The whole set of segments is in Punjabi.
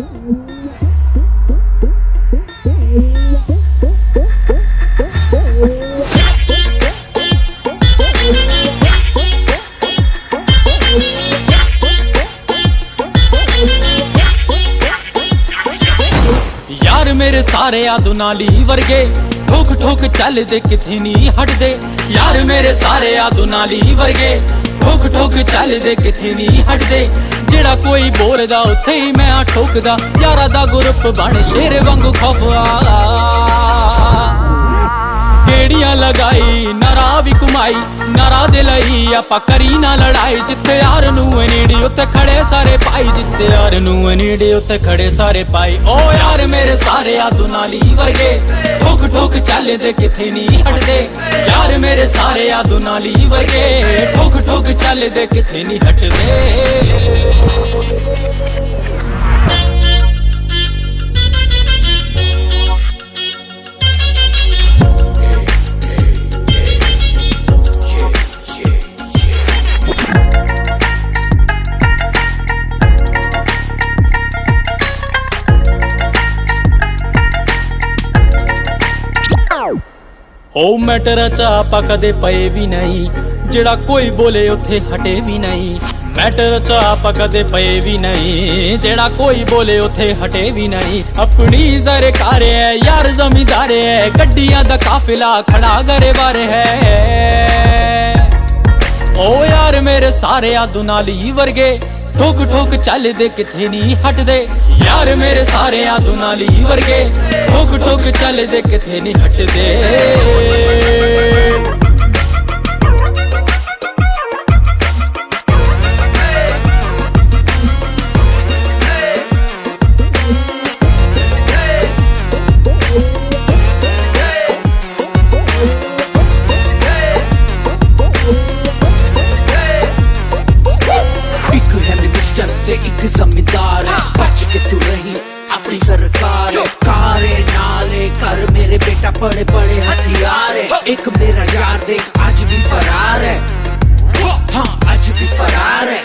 ਯਾਰ ਮੇਰੇ ਸਾਰੇ ਆਦੁਨਾਲੀ ਵਰਗੇ, ਠੋਕ ਠੋਕ ਚੱਲਦੇ ਕਿਥੇ ਨਹੀਂ ਹਟਦੇ। ਯਾਰ ਮੇਰੇ ਸਾਰੇ ਆਦੁਨਾਲੀ ਵਰਗੇ, ਠੋਕ ਠੋਕ ਚੱਲਦੇ ਕਿੱਥੇ ਨਹੀਂ ਹਟਦੇ। ਜਿਹੜਾ ਕੋਈ ਬੋਲਦਾ, ਉੱਥੇ ਹੀ ਮੈਂ ਆ ਠੋਕਦਾ। ਯਾਰਾ ਦਾ ਗਰੁੱਪ ਬਣ ਸ਼ੇਰ ਵਾਂਗੂ ਖਫਵਾ ਗੇੜੀਆਂ ਲਗਾਈ, ਨਰਾ ਵੀ ਕੁਮਾਈ ਨਰਾ ਦੇ ਲਈ ਆਪਾਂ ਕਰੀ ਨਾ ਲੜਾਈ। ਜਿੱਥੇ ਯਾਰ ਨੂੰ ਨੇੜੇ ਉੱਤੇ ਖੜੇ ਸਾਰੇ ਭਾਈ। ਜਿੱਥੇ ਯਾਰ ਨੂੰ ਨੇੜੇ ਉੱਤੇ ਖੜੇ ਸਾਰੇ ਪਾਈ ਓ ਯਾਰ ਮੇਰੇ ਸਾਰੇ ਆ ਦੁਨਾਲੀ ਵਰਗੇ, ਠੁਕ ਠੋਕ ਚੱਲਦੇ ਕਿਥੇ ਨਹੀਂ ਹਟਦੇ। ਯਾਰ ਮੇਰੇ ਸਾਰੇ ਆ ਦੁਨਾਲੀ ਵਰਗੇ, ਠੁਕ ਠੁਕ ਚੱਲਦੇ ਕਿਥੇ ਨਹੀਂ ਹਟਦੇ। ਉਹ ਮੈਟਰ ਚ ਕਦੇ ਪਏ ਵੀ ਨਹੀਂ, ਜਿਹੜਾ ਕੋਈ ਬੋਲੇ ਉੱਥੇ ਹਟੇ ਵੀ ਨਹੀਂ। ਮੈਟਰ ਚ ਕਦੇ ਪਏ ਵੀ ਨਹੀਂ, ਜਿਹੜਾ ਕੋਈ ਬੋਲੇ ਉੱਥੇ ਹਟੇ ਵੀ ਨਹੀਂ। ਆਪਣੀ ਸਰਕਾਰ ਹੈ, ਯਾਰ ਜ਼ਮੀਂਦਾਰ ਹੈ, ਗੱਡੀਆਂ ਦਾ ਕਾਫਿਲਾ ਖੜਾ ਗਰੇ ਬਾਰੇ ਹੈ। ਓ ਯਾਰ ਮੇਰੇ ਸਾਰੇ ਆ ਦੁਨਾਲੀ ਵਰਗੇ ਠੋਕ ਠੋਕ ਚੱਲਦੇ ਕਿਥੇ ਨਹੀਂ ਹਟਦੇ? ਯਾਰ ਮੇਰੇ ਸਾਰੇ ਆਤੂ ਨਾਲ ਹੀ ਵਰਗੇ। ਠੋਕ ਠੋਕ ਚੱਲਦੇ ਕਿਥੇ ਨਹੀਂ ਹਟਦੇ? पे एक जमींदार है। बच के तू रही अपनी सरकार कारे नाले कर मेरे बेटा बड़े बड़े हथियार है। एक मेरा यार देख आज भी फरार है। हाँ आज भी फरार है।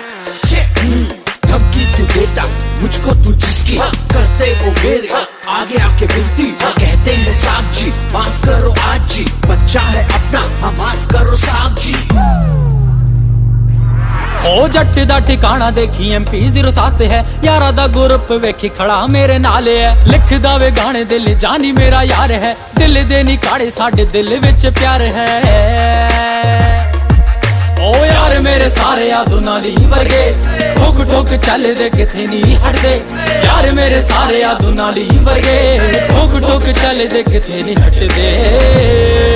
hmm, धमकी तू देता मुझको तू जिसकी हाँ। करते वो मेरे। हाँ। आगे आके मिलती हाँ। कहते हैं साहब जी माफ़ करो आज जी। बच्चा है अपना हाँ माफ़ करो साहब। ਉਹ ਜੱਟ ਦਾ ਟਿਕਾਣਾ ਦੇਖੀ ਐਮਪੀ 07 ਹੈ। ਯਾਰਾ ਦਾ ਗਰੁੱਪ ਵੇਖੀ ਖੜਾ ਮੇਰੇ ਨਾਲ ਹੈ। ਲਿਖਦਾ ਵੇ ਗਾਣੇ ਦਿਲ ਜਾਨੀ ਮੇਰਾ ਯਾਰ ਹੈ। ਦਿਲ ਦੇ ਨੀ ਕਾੜੇ ਸਾਡੇ ਦਿਲ ਵਿੱਚ ਪਿਆਰ ਹੈ। ਓ ਯਾਰ ਮੇਰੇ ਸਾਰੇ ਆ ਦੁਨਾਲੀ ਵਰਗੇ। ਠੁਕ ਠੋਕ ਚੱਲਦੇ ਕਿਥੇ ਨਹੀਂ ਹਟਦੇ। ਯਾਰ ਮੇਰੇ ਸਾਰੇ ਆ ਦੁਨਾਲੀ ਵਰਗੇ। ਠੁਕ ਠੋਕ ਚੱਲਦੇ ਕਿਥੇ ਨਹੀਂ ਹਟਦੇ।